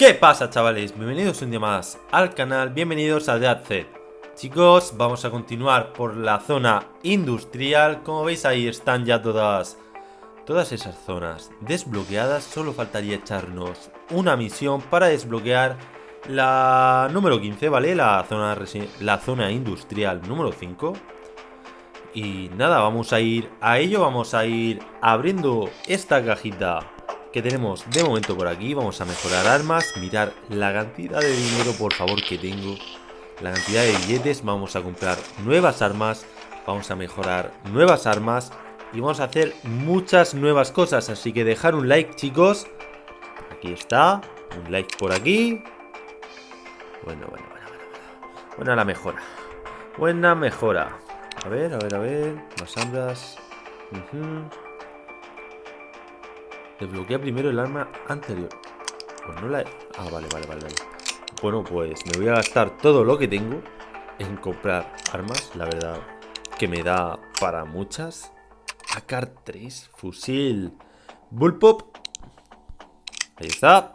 ¿Qué pasa chavales? Bienvenidos un día más al canal, bienvenidos a Dead Chicos, vamos a continuar por la zona industrial. Como veis ahí están ya todas, todas esas zonas desbloqueadas. Solo faltaría echarnos una misión para desbloquear la número 15, ¿vale? La zona, la zona industrial número 5 y nada, vamos a ir a ello, vamos a ir abriendo esta cajita que tenemos de momento por aquí. Vamos a mejorar armas, mirar la cantidad de dinero, por favor, que tengo. La cantidad de billetes, vamos a comprar nuevas armas, vamos a mejorar nuevas armas y vamos a hacer muchas nuevas cosas. Así que dejar un like, chicos. Aquí está, un like por aquí. Bueno, bueno, bueno, bueno. Buena la mejora. Buena mejora. A ver, a ver, a ver. Más armas. Desbloquea primero el arma anterior. Pues no la he... Ah, vale, vale, vale, vale. Bueno, pues me voy a gastar todo lo que tengo en comprar armas. La verdad que me da para muchas. AK-3, fusil, bullpop. Ahí está.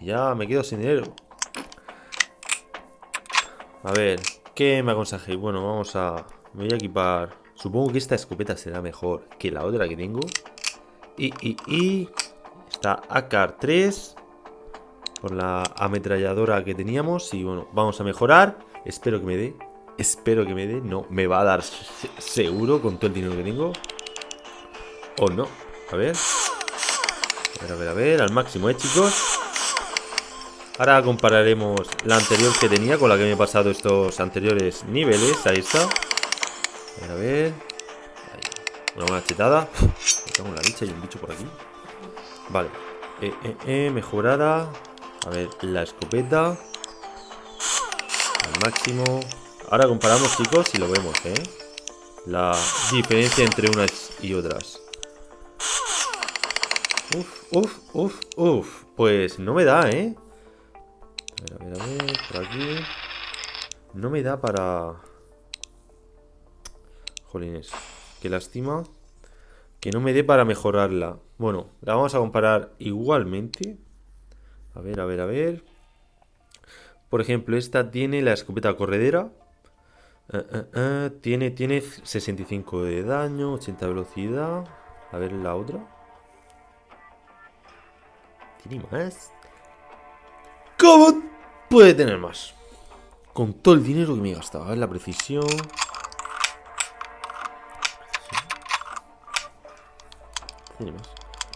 Y ya me quedo sin dinero. A ver, ¿qué me aconsejéis? Bueno, vamos a... Me voy a equipar... Supongo que esta escopeta será mejor que la otra que tengo. Y, y, y... Está AK-3 por la ametralladora que teníamos. Y bueno, vamos a mejorar. Espero que me dé. Espero que me dé. No, me va a dar seguro con todo el dinero que tengo. O no. A ver. A ver, a ver, a ver. Al máximo, ¿eh, chicos? Ahora compararemos la anterior que tenía con la que me he pasado estos anteriores niveles. Ahí está. A ver, a ver. Una buena chetada. Tengo la bicha y un bicho por aquí. Vale. Eh, eh, eh, mejorada. A ver, la escopeta. Al máximo. Ahora comparamos, chicos, y lo vemos, ¿eh? La diferencia entre unas y otras. Uf, uf, uf, uf. Pues no me da, ¿eh? A ver, a ver, a ver, por aquí. No me da para... Jolines, qué lástima. Que no me dé para mejorarla. Bueno, la vamos a comparar igualmente. A ver, a ver, a ver. Por ejemplo, esta tiene la escopeta corredera. Uh, uh, uh, tiene, tiene 65 de daño, 80 de velocidad. A ver la otra. ¿Tiene más? ¿Cómo puede tener más? Con todo el dinero que me he gastado. A ver la precisión.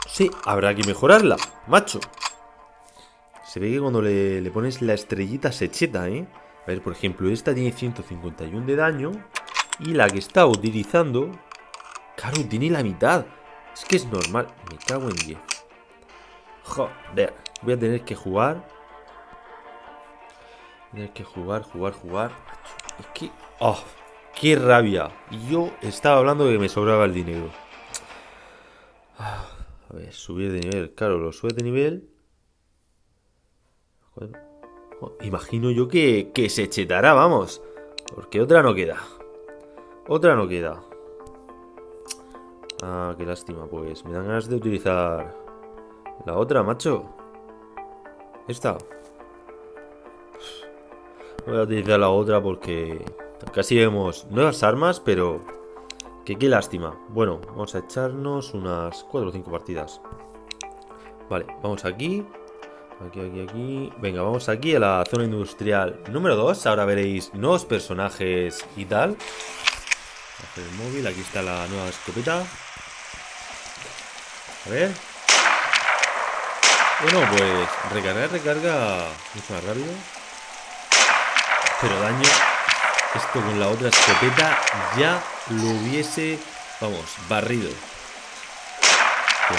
Sí, habrá que mejorarla, macho. Se ve que cuando le, pones la estrellita se cheta, ¿eh? A ver, por ejemplo, esta tiene 151 de daño. Y la que está utilizando... Claro, tiene la mitad. Es que es normal. Me cago en 10. Joder. Voy a tener que jugar. Voy a tener que jugar, jugar, jugar. Es que... ¡Oh! ¡Qué rabia! Yo estaba hablando de que me sobraba el dinero. A ver, subir de nivel. Claro, lo sube de nivel. Imagino yo que, que se chetará, vamos. Porque otra no queda. Otra no queda. Ah, qué lástima, pues. Me dan ganas de utilizar la otra, macho. Esta. Voy a utilizar la otra porque casi vemos nuevas armas, pero que qué lástima. Bueno, vamos a echarnos unas 4 o 5 partidas. Vale, vamos aquí. Aquí, aquí, aquí. Venga, vamos aquí a la zona industrial número 2. Ahora veréis nuevos personajes y tal. Hacer el móvil. Aquí está la nueva escopeta. A ver. Bueno, pues recargar, recarga mucho más rápido. Pero daño esto con la otra escopeta ya lo hubiese, vamos, barrido. Pero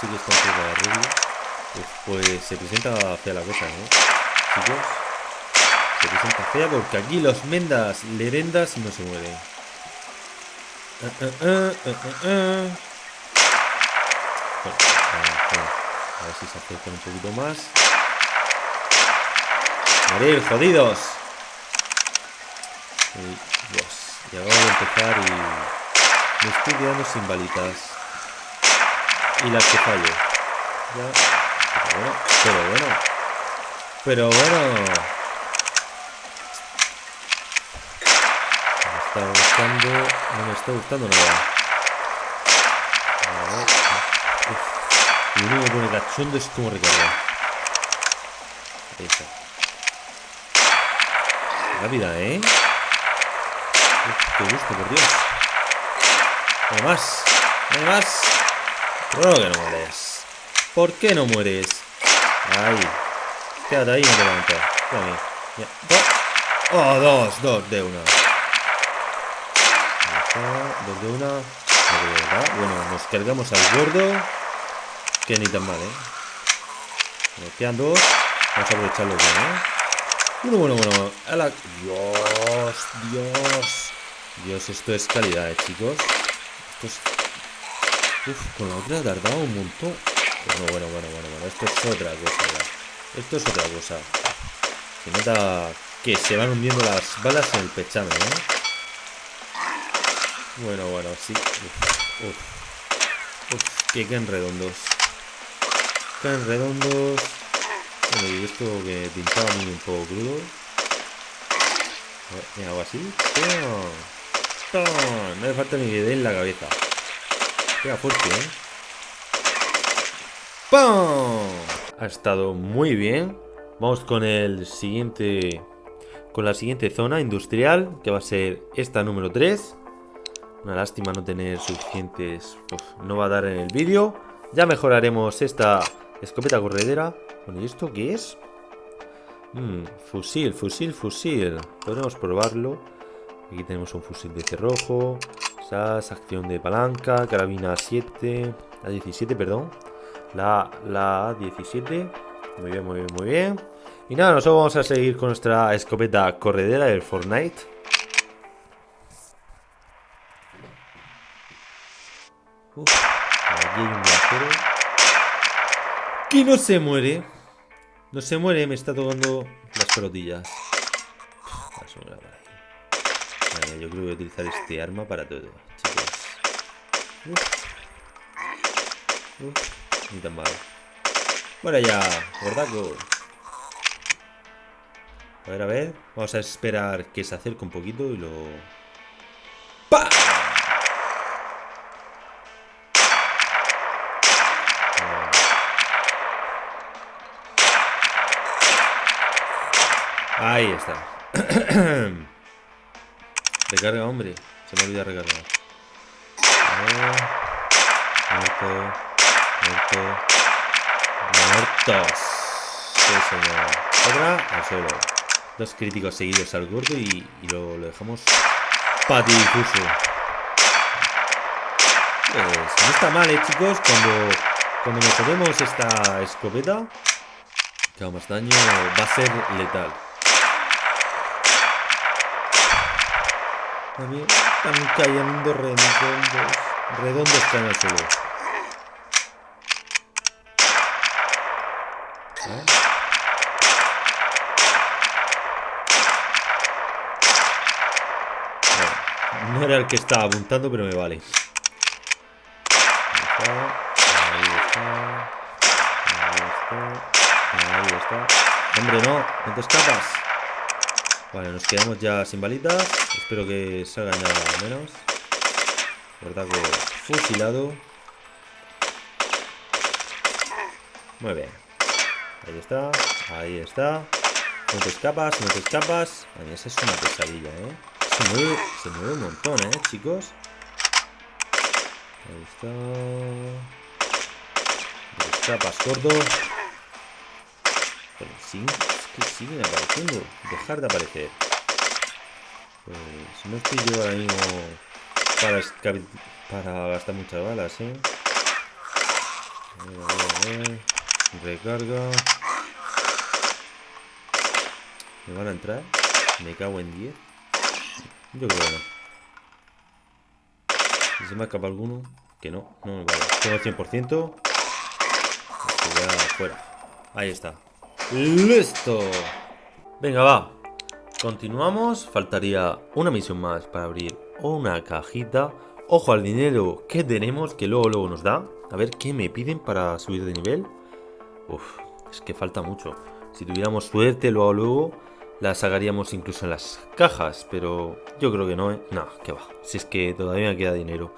sí que está un poco barrido. Pues, pues, se presenta fea la cosa, ¿no? Chicos, se presenta fea porque aquí los mendas lerendas no se mueven. Uh, uh, uh, a ver si se acercan un poquito más. Morir, jodidos. Dios. Y acabo de empezar y me estoy quedando sin balitas. Y las que fallo. Ya. Pero bueno, pero bueno. Pero bueno. Me está gustando. No me está gustando nada. A ver. Uf. Lo único que pone cachondo es como recargar. Ahí está. Rápida, ¿eh? Qué gusto, por Dios. Hay más. Hay más. ¿Por qué no mueres? ¿Por qué no mueres? Ahí. Quédate ahí y no te levantas. Dame. Ya. Oh. dos, dos de una. Dos de una. No. Bueno, nos cargamos al gordo. Que ni tan mal, ¿eh? Nos quedan dos. Vamos a aprovecharlo bien, ¿eh? Bueno, bueno, bueno. A la... Dios, Dios. Dios, esto es calidad, ¿eh, chicos. Esto es... Uf, con la otra ha tardado un montón. Bueno, bueno, bueno, bueno, bueno. Esto es otra cosa, ya. Esto es otra cosa. Se nota que se van hundiendo las balas en el pechame, ¿eh? Bueno, bueno, sí. Uf, uf. Uf, que quedan redondos. Quedan redondos. Bueno, y esto que pintaba a mí un poco crudo. A ver, me hago así. No le falta ni dé en la cabeza. Queda fuerte, ¿eh? ¡Pum! Ha estado muy bien. Vamos con el siguiente... Con la siguiente zona industrial, que va a ser esta número 3. Una lástima no tener suficientes... Uf, no va a dar en el vídeo. Ya mejoraremos esta escopeta corredera. Bueno, ¿y esto qué es? Mm, fusil, fusil, fusil. Podremos probarlo. Aquí tenemos un fusil de cerrojo. SAS, acción de palanca, carabina 7. La 17, perdón. La, la 17. Muy bien, muy bien, muy bien. Y nada, nosotros vamos a seguir con nuestra escopeta corredera del Fortnite. Uf, hay un viajero. Que no se muere. No se muere, me está tocando las pelotillas. Yo creo que voy a utilizar este arma para todo, chicos. Uf. Uf, ni tan mal. Bueno ya, gordaco. A ver, a ver. Vamos a esperar que se acerque un poquito y lo... ¡Pah! Ahí está. Recarga, hombre. Se me olvida recargar. Muerto. Muerto. Muertos. Sí, señor. Otra al suelo. Dos críticos seguidos al gordo y, lo, dejamos patidifuso. Pues no está mal, eh, chicos. Cuando, cuando mejoremos esta escopeta, que más daño, va a ser letal. También están cayendo redondos. Redondos están suelo. ¿Eh? Bueno, no era el que estaba apuntando, pero me vale. Ahí está. Ahí está. Ahí está. Hombre, no. No te escapas. Vale, nos quedamos ya sin balitas. Espero que salga ya menos. Verdad que fusilado. Muy bien. Ahí está. Ahí está. No te escapas, no te escapas. Esa es una pesadilla, ¿eh? Se mueve, se mueve un montón, ¿eh, chicos? Ahí está. No te escapas, gordo. Pero es que siguen apareciendo. Dejar de aparecer. Pues no estoy yo ahora mismo para, para gastar muchas balas, ¿eh? A ver, a ver, a ver. Recarga. ¿Me van a entrar? Me cago en 10. Yo creo que no. Si se me escapa alguno, que no, no me vale. Tengo el 100%. Ya fuera. Ahí está. ¡Listo! Venga, va. Continuamos. Faltaría una misión más para abrir una cajita. Ojo al dinero que tenemos, que luego, luego nos da. A ver qué me piden para subir de nivel. Uf, es que falta mucho. Si tuviéramos suerte, luego, luego, la sacaríamos incluso en las cajas. Pero yo creo que no, ¿eh? No, que va. Si es que todavía me queda dinero.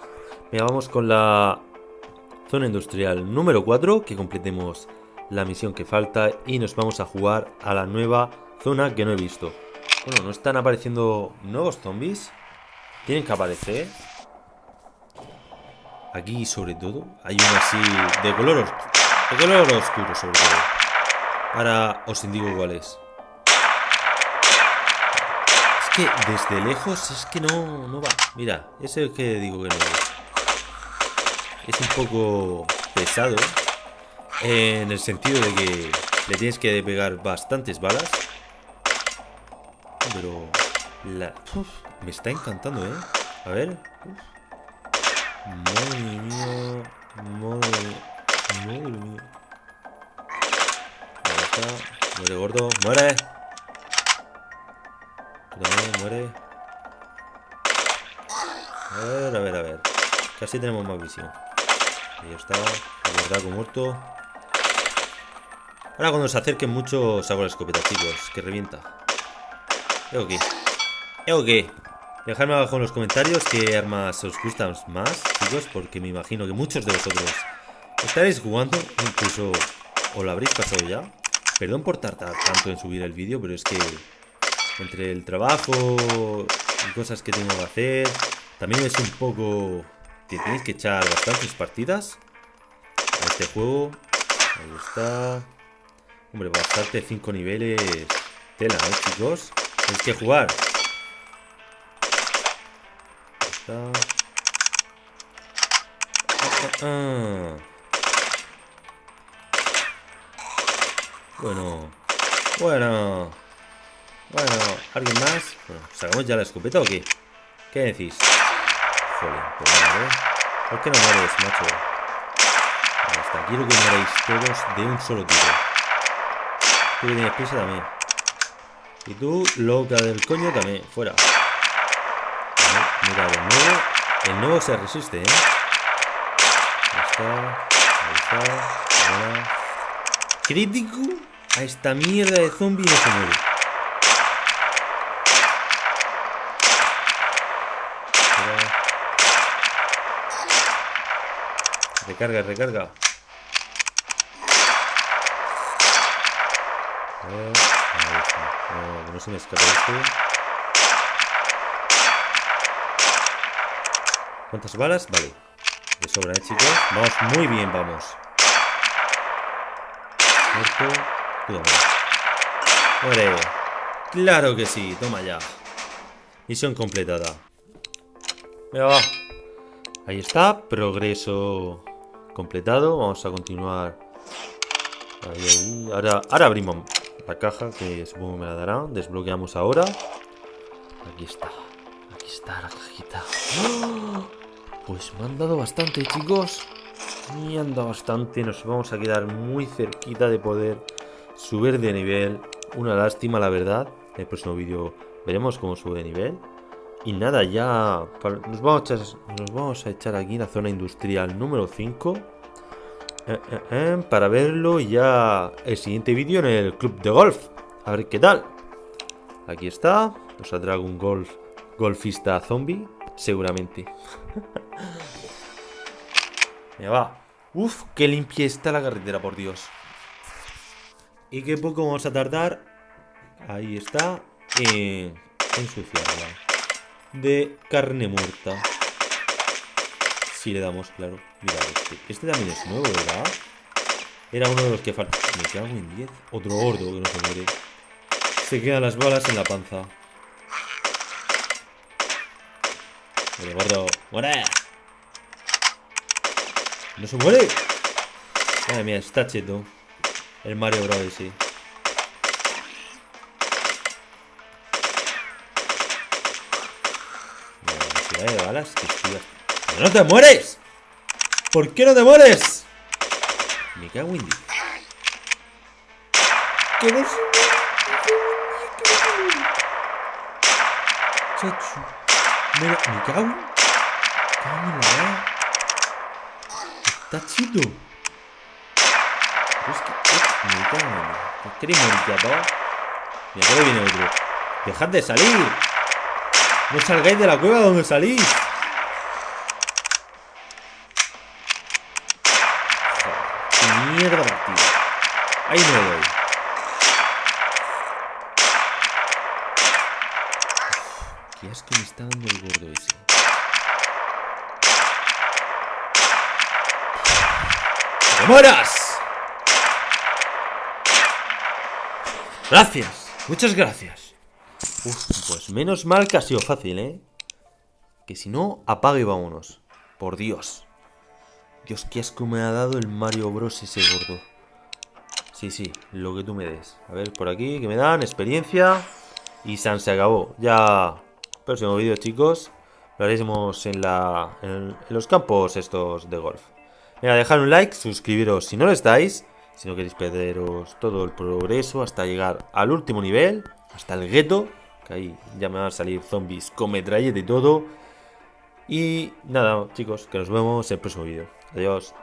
Mira, vamos con la zona industrial número 4, que completemos la misión que falta y nos vamos a jugar a la nueva zona que no he visto. Bueno, ¿no están apareciendo nuevos zombies? Tienen que aparecer. Aquí, sobre todo, hay uno así de color, de color oscuro, sobre todo. Ahora os indico cuál es. Es que desde lejos es que no, no va. Mira, ese es el que digo que no Es un poco pesado. En el sentido de que le tienes que pegar bastantes balas. Pero... La... me está encantando, ¿eh? A ver. Madre mía. Madre... Madre mía. Ahí está. Muere, gordo. ¡Muere! También, muere. A ver, a ver, a ver. Casi tenemos más visión. Ahí está. El verdad muerto. Ahora cuando se acerquen mucho saco la escopeta, chicos. Que revienta. ¿Eo qué? ¿Eo qué? Dejadme abajo en los comentarios qué armas os gustan más, chicos. Porque me imagino que muchos de vosotros estaréis jugando. Incluso os lo habréis pasado ya. Perdón por tardar tanto en subir el vídeo, pero es que entre el trabajo y cosas que tengo que hacer, también es un poco que tenéis que echar bastantes partidas a este juego. Ahí está. Hombre, bastante 5 niveles. Tela, ¿eh, chicos? Tenéis que jugar. Está. Ah, ah, ah. Bueno. Bueno. Bueno, ¿alguien más? Bueno, ¿sacamos ya la escopeta o qué? ¿Qué decís? Joder, pues ¿eh? ¿Por qué no mueres, macho? Está, quiero que muerais todos de un solo tiro. Tú que tienes prisa también. Y tú, loca del coño, también. Fuera. mira, el nuevo. El nuevo se resiste, ¿eh? Ahí está. Ahí está. Crítico a esta mierda de zombie no se muere. Recarga, recarga. No, se me escape este. ¿Cuántas balas? Vale. De sobra, ¿eh, chicos? Vamos muy bien, vamos. Muerto. Toma. Muere. Claro que sí, toma ya. Misión completada. Venga, va. Ahí está, progreso completado. Vamos a continuar. Ahí, ahí. Ahora, ahora abrimos la caja que supongo me la darán. Desbloqueamos ahora. Aquí está. Aquí está la cajita. ¡Oh! Pues me han dado bastante, chicos. Me han dado bastante. Nos vamos a quedar muy cerquita de poder subir de nivel. Una lástima, la verdad. En el próximo vídeo veremos cómo sube de nivel. Y nada, ya nos vamos, a nos vamos a echar aquí en la zona industrial número 5. Eh, eh, eh, para verlo ya el siguiente vídeo en el club de golf. A ver qué tal. Aquí está. Nos saldrá algún golf, golfista zombie. Seguramente. Me va. Uf, qué limpia está la carretera, por Dios. Y qué poco vamos a tardar. Ahí está. En ensuciarla. De carne muerta. Si le damos, claro. Mira, este. Este también es nuevo, ¿verdad? Era uno de los que falta. Me cago en 10. Otro gordo que no se muere. Se quedan las balas en la panza. Muere, gordo. ¡No se muere! Madre mía, está cheto. El Mario Bros. sí. De balas que estoy ¡No te mueres! ¿Por qué no te mueres? Me cago en. Que no Chacho. Me, cago. Cago en la Está chido. Pero es que Me cago en la- ¿Queréis morir? Mira, que viene otro. ¡Dejad de salir! ¡No salgáis de la cueva donde salís! Joder, ¡Qué mierda partida! Ahí le doy. Qué asco me está dando el gordo ese. ¡Que te mueras! Gracias, muchas gracias. Uf, pues menos mal que ha sido fácil, ¿eh? Que si no, apague y vámonos. Por Dios. Dios, qué asco me ha dado el Mario Bros ese gordo. Sí, sí, lo que tú me des. A ver, por aquí, que me dan experiencia. Y San se acabó. Ya. Próximo vídeo, chicos. Lo haremos en, la, en, los campos estos de golf. Venga, dejad un like, suscribiros si no lo estáis. Si no queréis perderos todo el progreso hasta llegar al último nivel. Hasta el gueto. Que ahí ya me van a salir zombies con metralleta y todo. Y nada, chicos, que nos vemos en el próximo vídeo. Adiós.